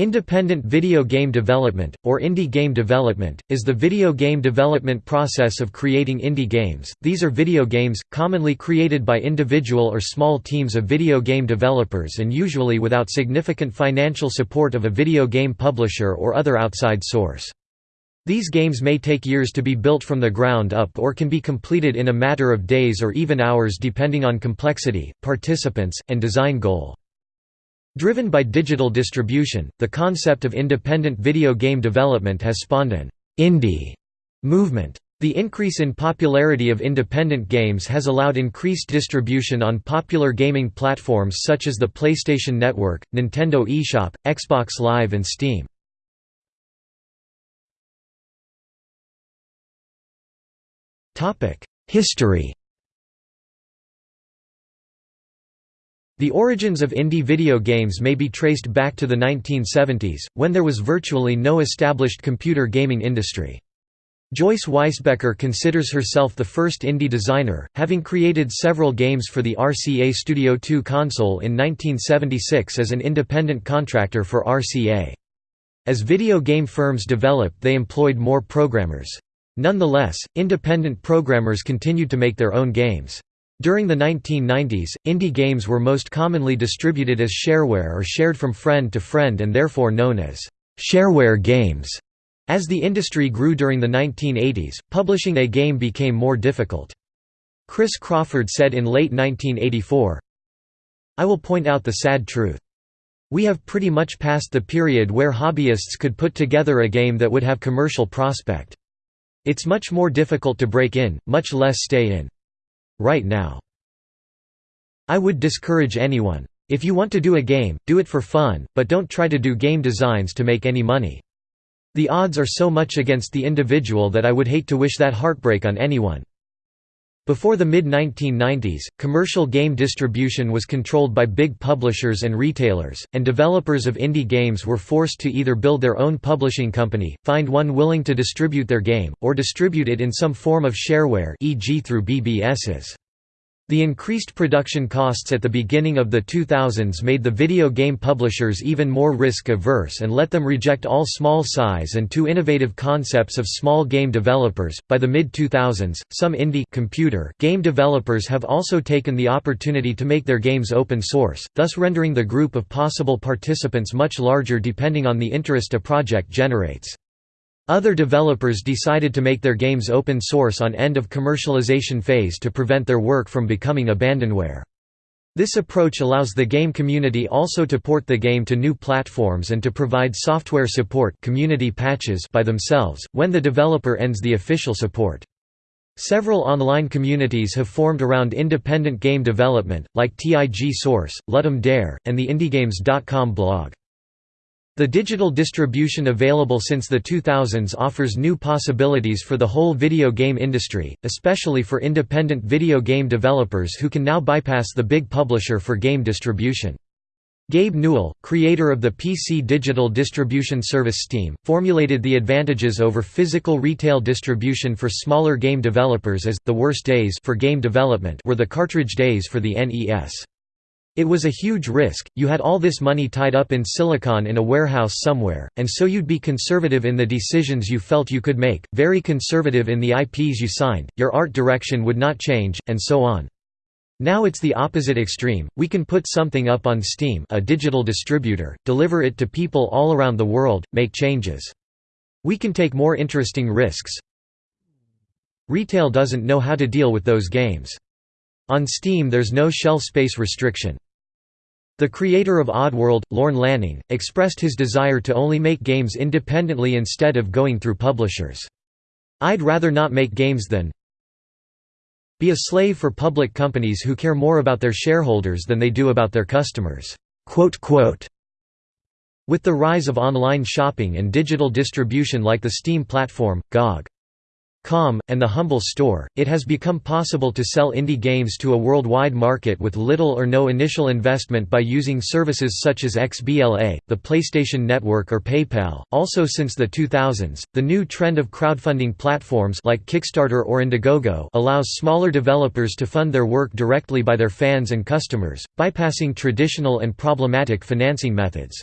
Independent video game development, or indie game development, is the video game development process of creating indie games. These are video games, commonly created by individual or small teams of video game developers and usually without significant financial support of a video game publisher or other outside source. These games may take years to be built from the ground up or can be completed in a matter of days or even hours depending on complexity, participants, and design goal. Driven by digital distribution, the concept of independent video game development has spawned an indie movement. The increase in popularity of independent games has allowed increased distribution on popular gaming platforms such as the PlayStation Network, Nintendo eShop, Xbox Live and Steam. History The origins of indie video games may be traced back to the 1970s, when there was virtually no established computer gaming industry. Joyce Weisbecker considers herself the first indie designer, having created several games for the RCA Studio 2 console in 1976 as an independent contractor for RCA. As video game firms developed they employed more programmers. Nonetheless, independent programmers continued to make their own games. During the 1990s, indie games were most commonly distributed as shareware or shared from friend to friend and therefore known as shareware games. As the industry grew during the 1980s, publishing a game became more difficult. Chris Crawford said in late 1984, I will point out the sad truth. We have pretty much passed the period where hobbyists could put together a game that would have commercial prospect. It's much more difficult to break in, much less stay in right now. I would discourage anyone. If you want to do a game, do it for fun, but don't try to do game designs to make any money. The odds are so much against the individual that I would hate to wish that heartbreak on anyone. Before the mid-1990s, commercial game distribution was controlled by big publishers and retailers, and developers of indie games were forced to either build their own publishing company, find one willing to distribute their game, or distribute it in some form of shareware e.g. through BBSs. The increased production costs at the beginning of the 2000s made the video game publishers even more risk-averse and let them reject all small size and too innovative concepts of small game developers. By the mid-2000s, some indie computer game developers have also taken the opportunity to make their games open source, thus rendering the group of possible participants much larger depending on the interest a project generates. Other developers decided to make their games open source on end of commercialization phase to prevent their work from becoming abandonware. This approach allows the game community also to port the game to new platforms and to provide software support community patches by themselves, when the developer ends the official support. Several online communities have formed around independent game development, like TIG Source, Ludum Dare, and the IndieGames.com blog. The digital distribution available since the 2000s offers new possibilities for the whole video game industry, especially for independent video game developers who can now bypass the big publisher for game distribution. Gabe Newell, creator of the PC digital distribution service Steam, formulated the advantages over physical retail distribution for smaller game developers as, the worst days for game development were the cartridge days for the NES. It was a huge risk, you had all this money tied up in silicon in a warehouse somewhere, and so you'd be conservative in the decisions you felt you could make, very conservative in the IPs you signed, your art direction would not change, and so on. Now it's the opposite extreme, we can put something up on Steam a digital distributor, deliver it to people all around the world, make changes. We can take more interesting risks. Retail doesn't know how to deal with those games. On Steam there's no shelf space restriction. The creator of Oddworld, Lorne Lanning, expressed his desire to only make games independently instead of going through publishers. I'd rather not make games than be a slave for public companies who care more about their shareholders than they do about their customers." With the rise of online shopping and digital distribution like the Steam platform, GOG. Com, and the Humble Store, it has become possible to sell indie games to a worldwide market with little or no initial investment by using services such as XBLA, the PlayStation Network or PayPal. Also since the 2000s, the new trend of crowdfunding platforms like Kickstarter or Indiegogo allows smaller developers to fund their work directly by their fans and customers, bypassing traditional and problematic financing methods.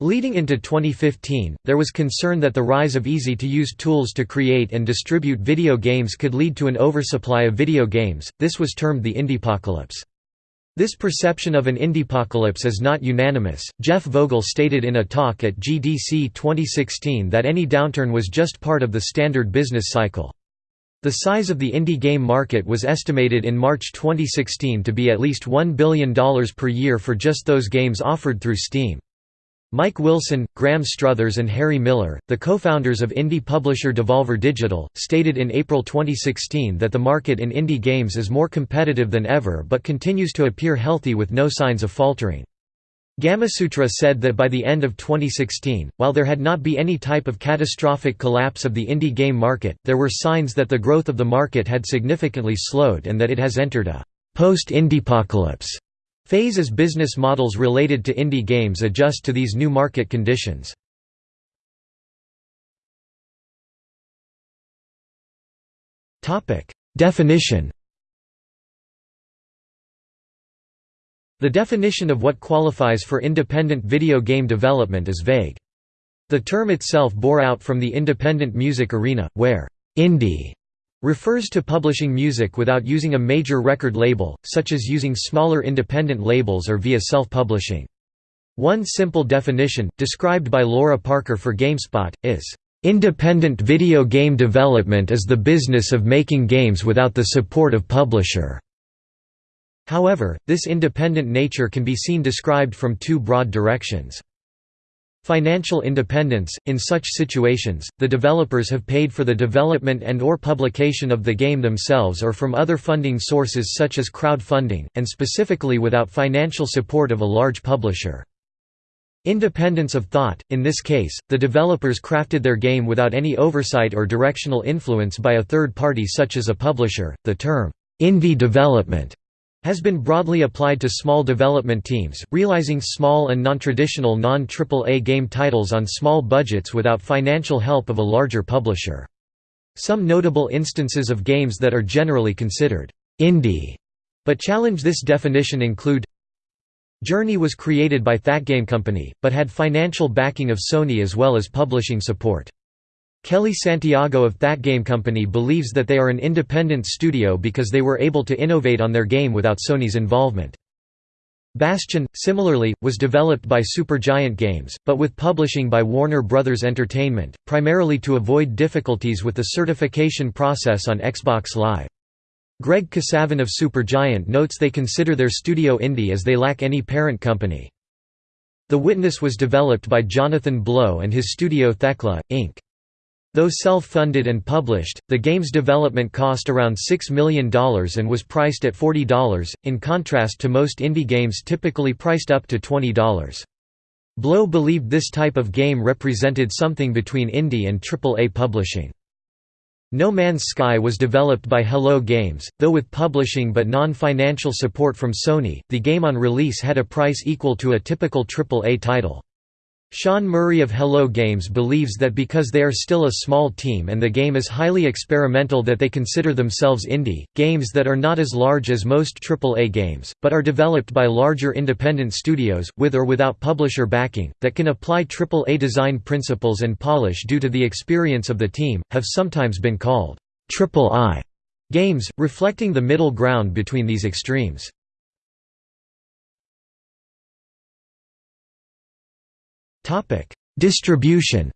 Leading into 2015, there was concern that the rise of easy-to-use tools to create and distribute video games could lead to an oversupply of video games, this was termed the indiepocalypse. This perception of an indiepocalypse is not unanimous. Jeff Vogel stated in a talk at GDC 2016 that any downturn was just part of the standard business cycle. The size of the indie game market was estimated in March 2016 to be at least $1 billion per year for just those games offered through Steam. Mike Wilson, Graham Struthers and Harry Miller, the co-founders of indie publisher Devolver Digital, stated in April 2016 that the market in indie games is more competitive than ever but continues to appear healthy with no signs of faltering. Gamasutra said that by the end of 2016, while there had not been any type of catastrophic collapse of the indie game market, there were signs that the growth of the market had significantly slowed and that it has entered a post-indiepocalypse Phase as business models related to indie games adjust to these new market conditions. Definition The definition of what qualifies for independent video game development is vague. The term itself bore out from the independent music arena, where «indie» refers to publishing music without using a major record label, such as using smaller independent labels or via self-publishing. One simple definition, described by Laura Parker for GameSpot, is, "...independent video game development is the business of making games without the support of publisher." However, this independent nature can be seen described from two broad directions. Financial independence – In such situations, the developers have paid for the development and or publication of the game themselves or from other funding sources such as crowdfunding, and specifically without financial support of a large publisher. Independence of thought – In this case, the developers crafted their game without any oversight or directional influence by a third party such as a publisher. The term, indie development has been broadly applied to small development teams, realizing small and non-traditional non-AAA game titles on small budgets without financial help of a larger publisher. Some notable instances of games that are generally considered indie, but challenge this definition include Journey was created by Game Company, but had financial backing of Sony as well as publishing support. Kellee Santiago of That Game Company believes that they are an independent studio because they were able to innovate on their game without Sony's involvement. Bastion, similarly, was developed by Supergiant Games, but with publishing by Warner Bros. Entertainment, primarily to avoid difficulties with the certification process on Xbox Live. Greg Kasavin of Supergiant notes they consider their studio indie as they lack any parent company. The Witness was developed by Jonathan Blow and his studio Thekla, Inc. Though self-funded and published, the game's development cost around $6 million and was priced at $40, in contrast to most indie games typically priced up to $20. Blow believed this type of game represented something between indie and AAA publishing. No Man's Sky was developed by Hello Games, though with publishing but non-financial support from Sony, the game on release had a price equal to a typical AAA title. Sean Murray of Hello Games believes that because they are still a small team and the game is highly experimental that they consider themselves indie, games that are not as large as most AAA games, but are developed by larger independent studios, with or without publisher backing, that can apply AAA design principles and polish due to the experience of the team, have sometimes been called «triple-I» games, reflecting the middle ground between these extremes. Topic: Distribution.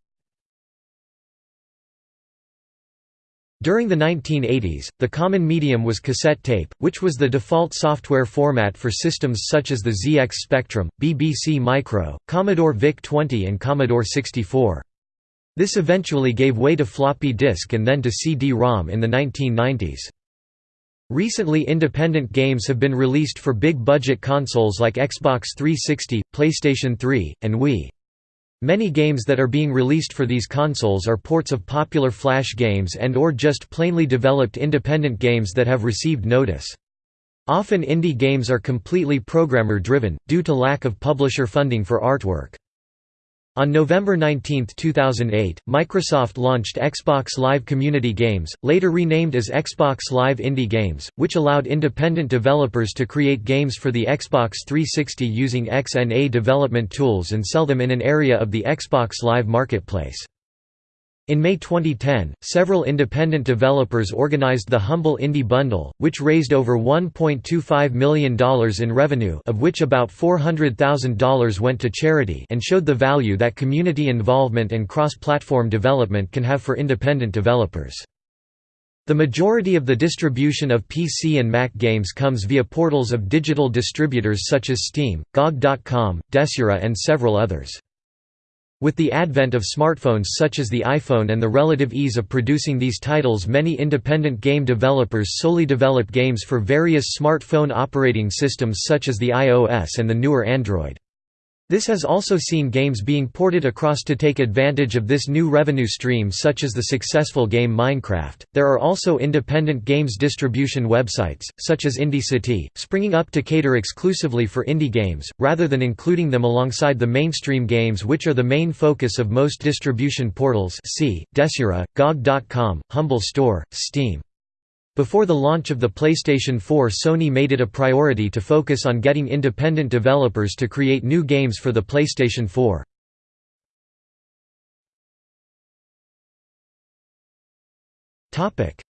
During the 1980s, the common medium was cassette tape, which was the default software format for systems such as the ZX Spectrum, BBC Micro, Commodore VIC-20 and Commodore 64. This eventually gave way to floppy disk and then to CD-ROM in the 1990s. Recently independent games have been released for big-budget consoles like Xbox 360, PlayStation 3, and Wii. Many games that are being released for these consoles are ports of popular Flash games and or just plainly developed independent games that have received notice. Often indie games are completely programmer-driven, due to lack of publisher funding for artwork. On November 19, 2008, Microsoft launched Xbox Live Community Games, later renamed as Xbox Live Indie Games, which allowed independent developers to create games for the Xbox 360 using XNA development tools and sell them in an area of the Xbox Live marketplace. In May 2010, several independent developers organized the Humble Indie Bundle, which raised over $1.25 million in revenue of which about $400,000 went to charity and showed the value that community involvement and cross-platform development can have for independent developers. The majority of the distribution of PC and Mac games comes via portals of digital distributors such as Steam, GOG.com, Desura and several others. With the advent of smartphones such as the iPhone and the relative ease of producing these titles many independent game developers solely develop games for various smartphone operating systems such as the iOS and the newer Android. This has also seen games being ported across to take advantage of this new revenue stream such as the successful game Minecraft. There are also independent games distribution websites, such as IndieCity, springing up to cater exclusively for indie games, rather than including them alongside the mainstream games which are the main focus of most distribution portals see, Desura, GOG.com, Humble Store, Steam. Before the launch of the PlayStation 4 Sony made it a priority to focus on getting independent developers to create new games for the PlayStation 4.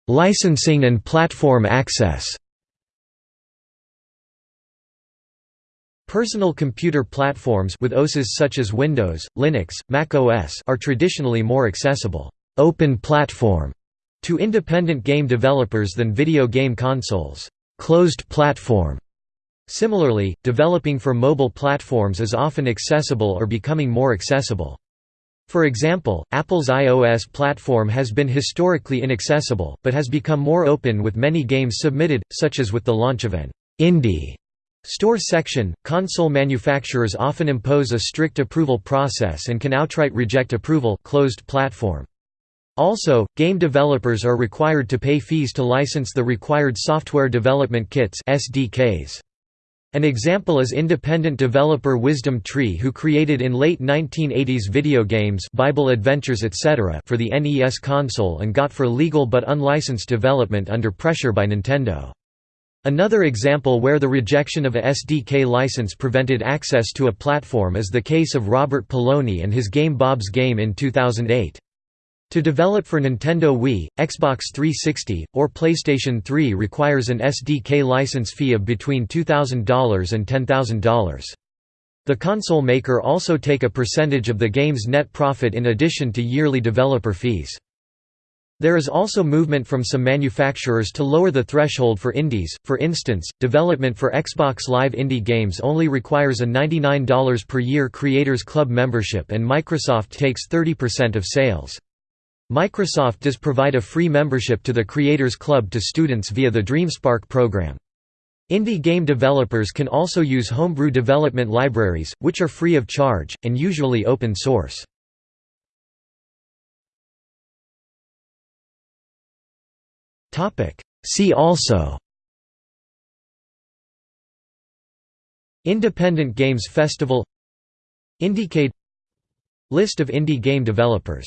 Licensing and platform access. Personal computer platforms with OSes such as Windows, Linux, Mac OS are traditionally more accessible. Open platform to independent game developers than video game consoles closed platform. Similarly, developing for mobile platforms is often accessible or becoming more accessible. For example, Apple's iOS platform has been historically inaccessible, but has become more open with many games submitted, such as with the launch of an indie store section. Console manufacturers often impose a strict approval process and can outright reject approval closed platform. Also, game developers are required to pay fees to license the required software development kits SDKs. An example is independent developer Wisdom Tree who created in late 1980s video games Bible Adventures etc. for the NES console and got for legal but unlicensed development under pressure by Nintendo. Another example where the rejection of a SDK license prevented access to a platform is the case of Robert Pelloni and his game Bob's Game in 2008. To develop for Nintendo Wii, Xbox 360, or PlayStation 3 requires an SDK license fee of between $2,000 and $10,000. The console maker also take a percentage of the game's net profit in addition to yearly developer fees. There is also movement from some manufacturers to lower the threshold for indies, for instance, development for Xbox Live indie games only requires a $99 per year Creators Club membership and Microsoft takes 30% of sales. Microsoft does provide a free membership to the Creators Club to students via the DreamSpark program. Indie game developers can also use homebrew development libraries, which are free of charge, and usually open source. See also Independent Games Festival Indiecade List of indie game developers